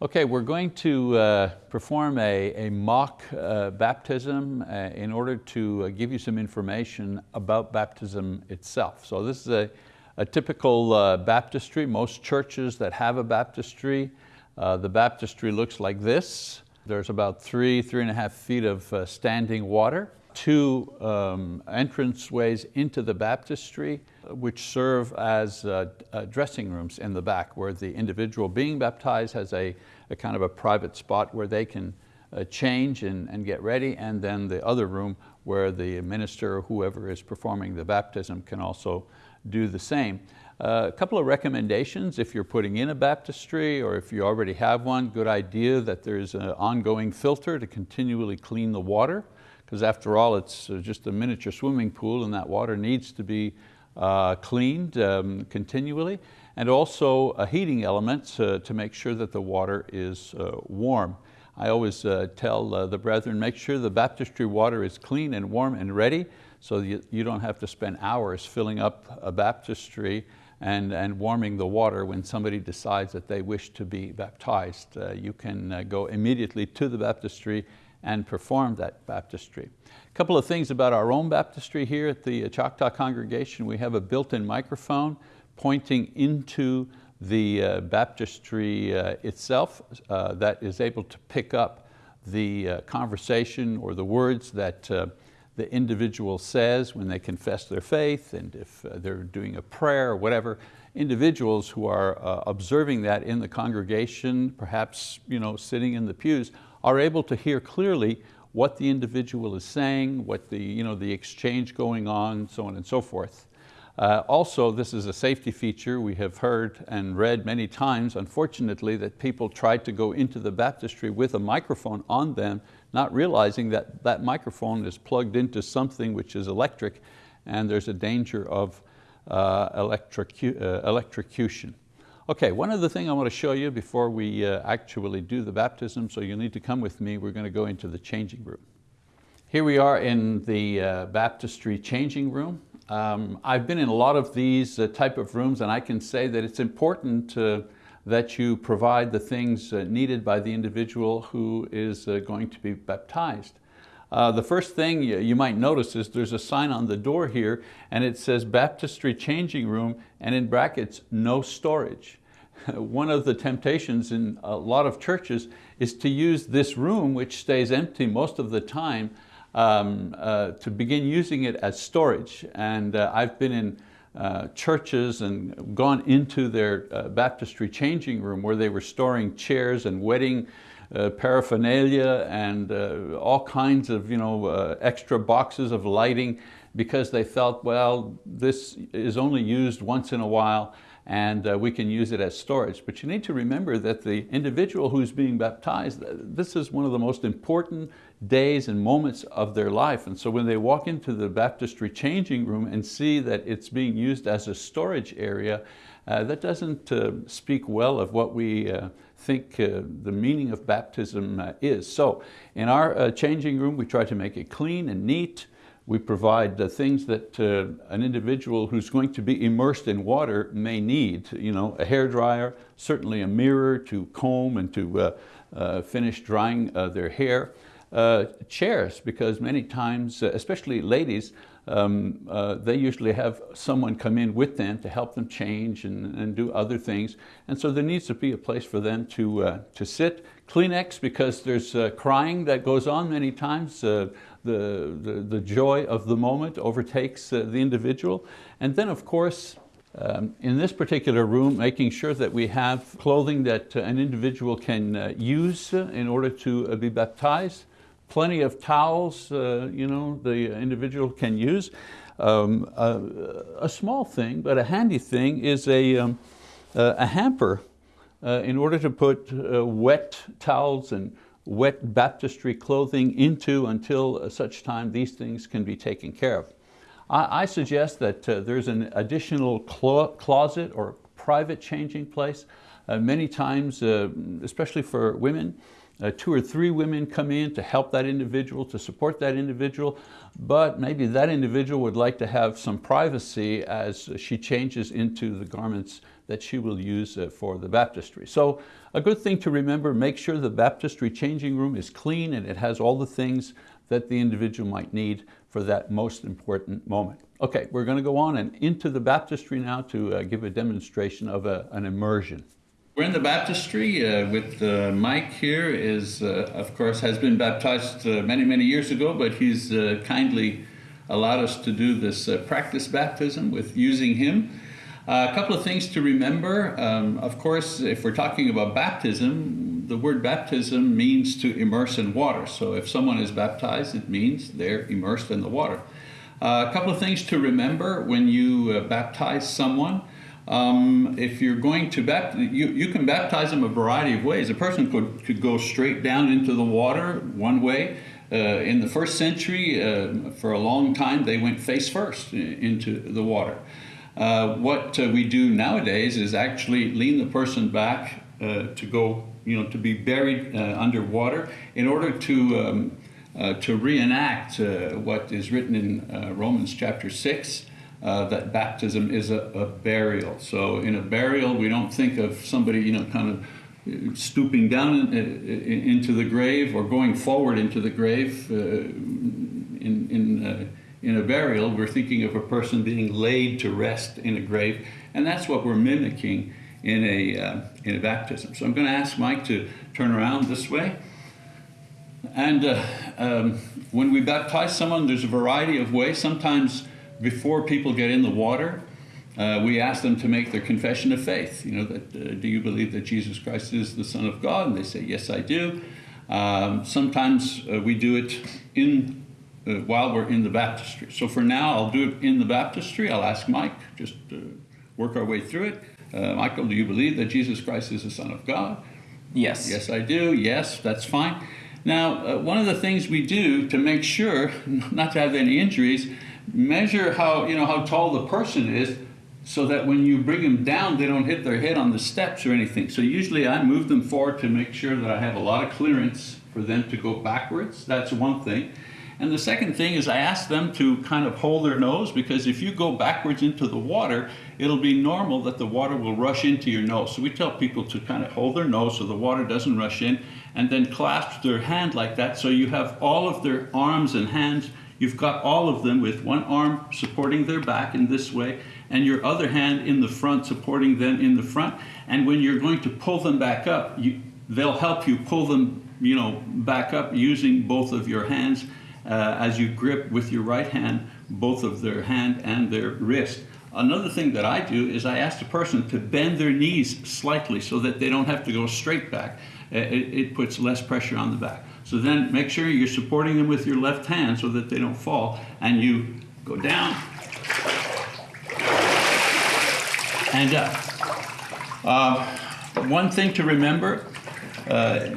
Okay, we're going to uh, perform a, a mock uh, baptism uh, in order to uh, give you some information about baptism itself. So this is a, a typical uh, baptistry. Most churches that have a baptistry, uh, the baptistry looks like this. There's about three, three and a half feet of standing water two um, ways into the baptistry, which serve as uh, uh, dressing rooms in the back, where the individual being baptized has a, a kind of a private spot where they can uh, change and, and get ready, and then the other room where the minister or whoever is performing the baptism can also do the same. Uh, a couple of recommendations. If you're putting in a baptistry or if you already have one, good idea that there's an ongoing filter to continually clean the water because after all, it's uh, just a miniature swimming pool and that water needs to be uh, cleaned um, continually. And also a heating element to, to make sure that the water is uh, warm. I always uh, tell uh, the brethren, make sure the baptistry water is clean and warm and ready so you, you don't have to spend hours filling up a baptistry and, and warming the water when somebody decides that they wish to be baptized. Uh, you can uh, go immediately to the baptistry and perform that baptistry. A couple of things about our own baptistry here at the Choctaw congregation. We have a built-in microphone pointing into the uh, baptistry uh, itself uh, that is able to pick up the uh, conversation or the words that uh, the individual says when they confess their faith and if uh, they're doing a prayer or whatever. Individuals who are observing that in the congregation, perhaps you know, sitting in the pews, are able to hear clearly what the individual is saying, what the, you know, the exchange going on, so on and so forth. Uh, also, this is a safety feature. We have heard and read many times, unfortunately, that people tried to go into the baptistry with a microphone on them, not realizing that that microphone is plugged into something which is electric and there's a danger of uh, electrocu uh, electrocution. Okay, one other thing I want to show you before we uh, actually do the baptism, so you'll need to come with me, we're going to go into the changing room. Here we are in the uh, baptistry changing room. Um, I've been in a lot of these uh, type of rooms and I can say that it's important that you provide the things uh, needed by the individual who is uh, going to be baptized. Uh, the first thing you might notice is there's a sign on the door here and it says baptistry changing room and in brackets, no storage. One of the temptations in a lot of churches is to use this room, which stays empty most of the time, um, uh, to begin using it as storage. And uh, I've been in uh, churches and gone into their uh, baptistry changing room where they were storing chairs and wedding uh, paraphernalia and uh, all kinds of you know, uh, extra boxes of lighting because they felt, well, this is only used once in a while and uh, we can use it as storage. But you need to remember that the individual who's being baptized, this is one of the most important days and moments of their life. And so when they walk into the baptistry changing room and see that it's being used as a storage area, uh, that doesn't uh, speak well of what we uh, think uh, the meaning of baptism uh, is. So in our changing room, we try to make it clean and neat. We provide the things that an individual who's going to be immersed in water may need. You know, a hair dryer, certainly a mirror to comb and to finish drying their hair. Uh, chairs because many times, uh, especially ladies, um, uh, they usually have someone come in with them to help them change and, and, do other things. And so there needs to be a place for them to, uh, to sit. Kleenex because there's uh, crying that goes on many times. Uh, the, the, the, joy of the moment overtakes the individual. And then of course, um, in this particular room, making sure that we have clothing that an individual can use in order to be baptized plenty of towels uh, you know, the individual can use. Um, a, small thing, but a handy thing is a, um, a hamper uh, in order to put uh, wet towels and wet baptistry clothing into until such time these things can be taken care of. I, I suggest that uh, there's an additional clo closet or private changing place. Uh, many times, uh, especially for women, uh, two or three women come in to help that individual, to support that individual, but maybe that individual would like to have some privacy as she changes into the garments that she will use uh, for the baptistry. So a good thing to remember, make sure the baptistry changing room is clean and it has all the things that the individual might need for that most important moment. Okay, we're going to go on and into the baptistry now to uh, give a demonstration of a, an immersion. We're in the baptistry uh, with uh, Mike here is, uh, of course, has been baptized uh, many, many years ago, but he's uh, kindly allowed us to do this practice baptism with using him. a couple of things to remember. Um, of course, if we're talking about baptism, the word baptism means to immerse in water. So if someone is baptized, it means they're immersed in the water. a couple of things to remember when you baptize someone. Um, if you're going to baptize, you, you can baptize them a variety of ways. A person could, could go straight down into the water one way. Uh, in the first century, uh, for a long time, they went face first into the water. Uh, what uh, we do nowadays is actually lean the person back uh, to go, you know, to be buried uh, underwater in order to, um, to reenact what is written in Romans chapter 6, uh, that baptism is a, a, burial. So in a burial, we don't think of somebody, you know, kind of stooping down in, in, into the grave or going forward into the grave. Uh, in in, uh, in a burial, we're thinking of a person being laid to rest in a grave, and that's what we're mimicking in a uh, in a baptism. So I'm going to ask Mike to turn around this way. And uh, um, when we baptize someone, there's a variety of ways. Sometimes before people get in the water, uh, we ask them to make their confession of faith. You know, that, uh, do you believe that Jesus Christ is the Son of God? And they say, yes, I do. Um, sometimes uh, we do it in uh, while we're in the baptistry. So for now, I'll do it in the baptistry. I'll ask Mike, just work our way through it. Uh, Michael, do you believe that Jesus Christ is the Son of God? Yes. Yes, I do. Yes, that's fine. Now, uh, one of the things we do to make sure not to have any injuries measure how, you know, how tall the person is so that when you bring them down, they don't hit their head on the steps or anything. So usually I move them forward to make sure that I have a lot of clearance for them to go backwards. That's one thing. And the second thing is I ask them to kind of hold their nose because if you go backwards into the water, it'll be normal that the water will rush into your nose. So we tell people to kind of hold their nose so the water doesn't rush in and then clasp their hand like that so you have all of their arms and hands You've got all of them with one arm supporting their back in this way and your other hand in the front supporting them in the front. And when you're going to pull them back up, you, they'll help you pull them you know, back up using both of your hands uh, as you grip with your right hand both of their hand and their wrist. Another thing that I do is I ask the person to bend their knees slightly so that they don't have to go straight back. It, it puts less pressure on the back. So then make sure you're supporting them with your left hand so that they don't fall. And you go down and up. Uh, one thing to remember, uh,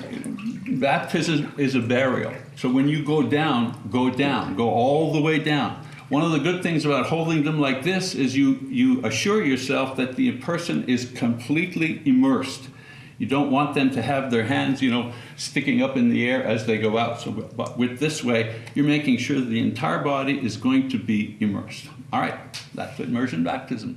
baptism is a burial. So when you go down, go down, go all the way down. One of the good things about holding them like this is you, you assure yourself that the person is completely immersed. You don't want them to have their hands, you know, sticking up in the air as they go out. So but with this way, you're making sure that the entire body is going to be immersed. All right, that's immersion baptism.